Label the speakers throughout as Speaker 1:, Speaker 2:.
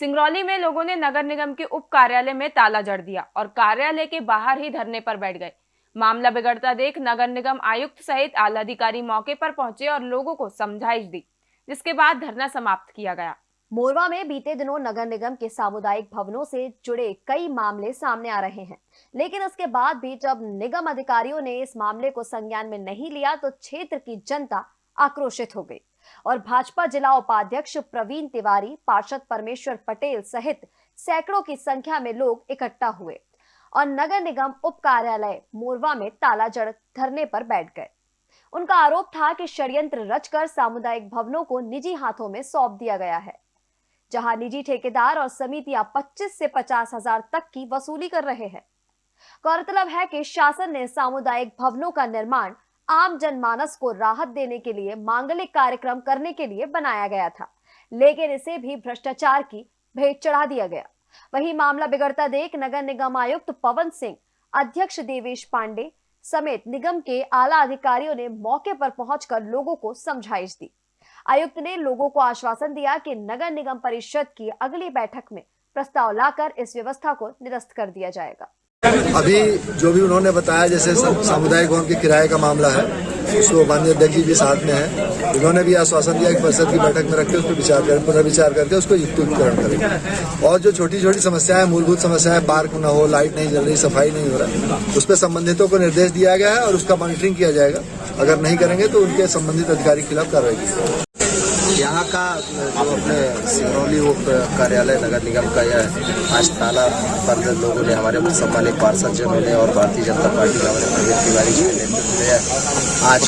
Speaker 1: सिंगरौली में लोगों ने नगर निगम के उप कार्यालय में ताला जड़ दिया और कार्यालय के बाहर ही धरने पर बैठ गए। मामला बिगड़ता देख नगर निगम आयुक्त सहित आला अधिकारी मौके पर पहुँचे और लोगों को समझाइश दी, जिसके बाद धरना समाप्त किया गया।
Speaker 2: मोरवा में बीते दिनों नगर निगम के सामुदायिक भवनों से जुड़े कई मामले सामने आ रहे हैं। लेकिन उसके बाद भी जब निगम अधिकारियों ने इस मामले को संज्ञान में नहीं लिया तो क्षेत्र की जनता आक्रोशित हो गई। और भाजपा जिला उपाध्यक्ष प्रवीण तिवारी, पार्षद परमेश्वर पटेल सहित सैकड़ों की संख्या में लोग इकट्ठा हुए और नगर निगम उप कार्यालय मोरवा में ताला जड़ धरने पर बैठ गए। उनका आरोप था कि षड्यंत्र रचकर सामुदायिक भवनों को निजी हाथों में सौंप दिया गया है, जहाँ निजी ठेकेदार और समितियाँ 25 से पचास हज़ार तक की वसूली कर रहे हैं। गौरतलब है कि शासन ने सामुदायिक भवनों का निर्माण आम जनमानस को राहत देने के लिए, मांगलिक कार्यक्रम करने के लिए बनाया गया था। लेकिन इसे भी भ्रष्टाचार की भेंट चढ़ा दिया गया। वही मामला बिगड़ता देख नगर निगम आयुक्त पवन सिंह, अध्यक्ष देवेश पांडे समेत निगम के आला अधिकारियों ने मौके पर पहुंचकर लोगों को समझाइश दी। आयुक्त ने लोगों को आश्वासन दिया कि नगर निगम परिषद की अगली बैठक में प्रस्ताव लाकर इस व्यवस्था को निरस्त कर दिया जाएगा।
Speaker 3: अभी जो भी उन्होंने बताया, जैसे सामुदायिक भवन के किराए का मामला है, उसको माननीय अध्यक्ष जी भी साथ में है। उन्होंने भी आश्वासन दिया कि परिषद की बैठक में रखते उस पर विचार करें, पुनर्विचार करके उसको युक्तिकरण करें और जो छोटी छोटी समस्याएँ, मूलभूत समस्याएँ, पार्क न हो, लाइट नहीं जल रही, सफ़ाई नहीं हो रहा उस पर संबंधितों को निर्देश दिया गया है और उसका मॉनिटरिंग किया जाएगा। अगर नहीं करेंगे तो उनके संबंधित अधिकारी के खिलाफ कार्रवाई की
Speaker 4: यहाँ का, जो अपने सिंगरौली उप कार्यालय, नगर निगम का यह आज ताला बंद लोगों ने हमारे सम्मानित पार्षद जनों ने और भारतीय जनता पार्टी का हमारे प्रवीण तिवारी जी के नेतृत्व में आज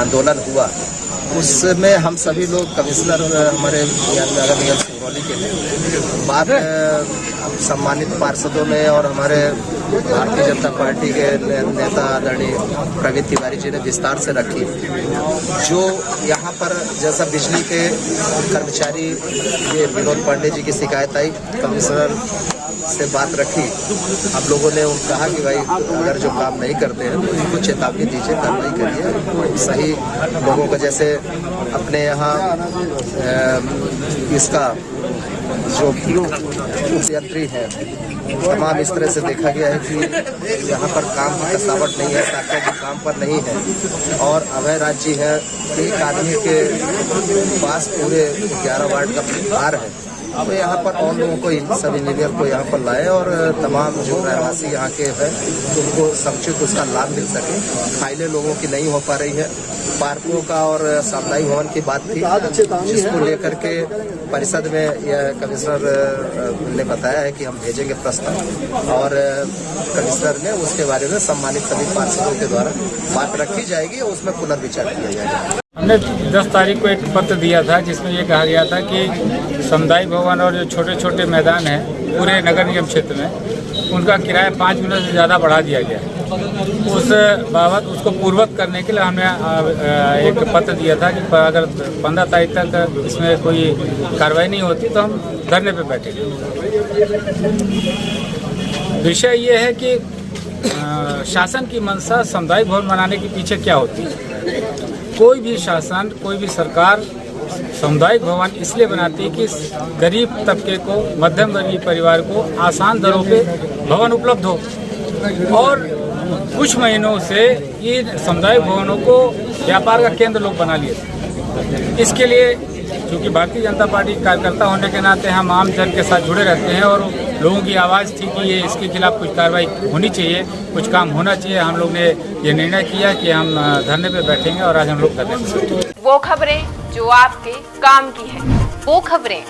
Speaker 4: आंदोलन हुआ। उसमें हम सभी लोग कमिश्नर हमारे नगर निगम सिंगरौली के लिए। बात सम्मानित पार्षदों ने और हमारे भारतीय जनता पार्टी के नेता आदरणीय प्रवीण तिवारी जी ने विस्तार से रखी। जो यहाँ पर जैसा बिजली के कर्मचारी, ये विनोद पांडे जी की शिकायत आई, कमिश्नर से बात रखी। हम लोगों ने कहा कि भाई, अगर जो काम नहीं करते हैं तो उनको चेतावनी दीजिए, कार्रवाई करिए। सही लोगों को जैसे अपने यहाँ इसका जो उपयंत्री है, तमाम इस तरह से देखा गया है कि यहाँ पर काम की कसावट नहीं है ताकत भी काम पर नहीं है। और अभय राज्य है, एक आदमी के पास पूरे ग्यारह वार्ड का भार है। तो यहाँ पर और लोगों को सब इंजीनियर को यहाँ पर लाए और तमाम जो रहवासी यहाँ के हैं, उनको समुचित उसका लाभ मिल सके। फाइलें लोगों की नहीं हो पा रही है। पार्कों का और सामुदायिक भवन की बात थी, जिसको लेकर के परिषद में यह कमिश्नर ने बताया है कि हम भेजेंगे प्रस्ताव। और कमिश्नर ने उसके बारे में सम्मानित सभी पार्षदों के द्वारा बात रखी जाएगी और उसमें पुनर्विचार किया जाएगा।
Speaker 5: हमने 10 तारीख को एक पत्र दिया था, जिसमें ये कहा गया था कि समुदाय भवन और जो छोटे छोटे मैदान हैं, पूरे नगर निगम क्षेत्र में, उनका किराया पाँच मिनट से ज़्यादा बढ़ा दिया गया उस बाबत उसको पूर्वक करने के लिए हमने एक पत्र दिया था कि अगर पंद्रह तारीख तक इसमें कोई कार्रवाई नहीं होती तो हम धरने पर बैठेंगे। विषय ये है कि शासन की मंशा सामुदायिक भवन बनाने के पीछे क्या होती है? कोई भी शासन, कोई भी सरकार सामुदायिक भवन इसलिए बनाती है कि गरीब तबके को, मध्यम वर्गीय परिवार को आसान दरों पे भवन उपलब्ध हो। और कुछ महीनों से ये सामुदायिक भवनों को व्यापार का केंद्र लोग बना लिए। इसके लिए क्योंकि भारतीय जनता पार्टी कार्यकर्ता होने के नाते हम आम जन के साथ जुड़े रहते हैं और लोगों की आवाज़ थी कि ये इसके खिलाफ कुछ कार्रवाई होनी चाहिए कुछ काम होना चाहिए। हम लोग ने ये निर्णय किया कि हम धरने पे बैठेंगे और आज हम लोग धरने
Speaker 1: वो खबरें जो आपके काम की है
Speaker 2: वो खबरें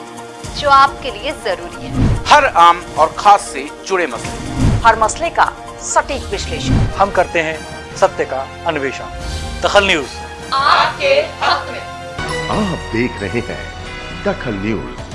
Speaker 2: जो आपके लिए ज़रूरी है।
Speaker 6: हर आम और खास से जुड़े मसले।
Speaker 2: हर मसले का सटीक विश्लेषण।
Speaker 7: हम करते हैं सत्य का अन्वेषण। दखल न्यूज़।
Speaker 2: आपके हक में।
Speaker 8: आप देख रहे हैं दखल न्यूज़।